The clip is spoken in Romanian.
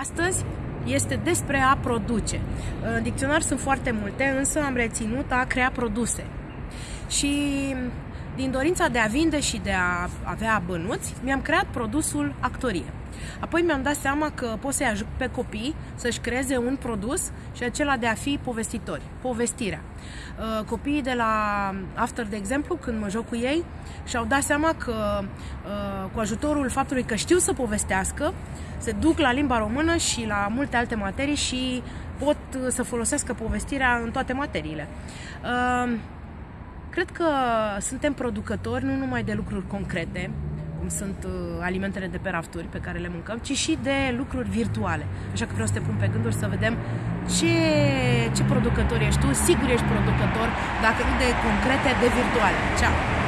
Astăzi este despre a produce. În dicționar sunt foarte multe, însă am reținut a crea produse. Și din dorința de a vinde și de a avea bănuți, mi-am creat produsul actorie. Apoi mi-am dat seama că pot să-i ajut pe copii să-și creeze un produs și acela de a fi povestitori, povestirea. Uh, copiii de la After, de exemplu, când mă joc cu ei, și-au dat seama că uh, cu ajutorul faptului că știu să povestească, se duc la limba română și la multe alte materii și pot să folosească povestirea în toate materiile. Uh, cred că suntem producători nu numai de lucruri concrete, cum sunt uh, alimentele de pe rafturi pe care le mâncăm, ci și de lucruri virtuale. Așa că vreau să te pun pe gânduri să vedem ce, ce producător ești tu. Sigur ești producător, dacă nu de concrete, de virtuale. Ceau!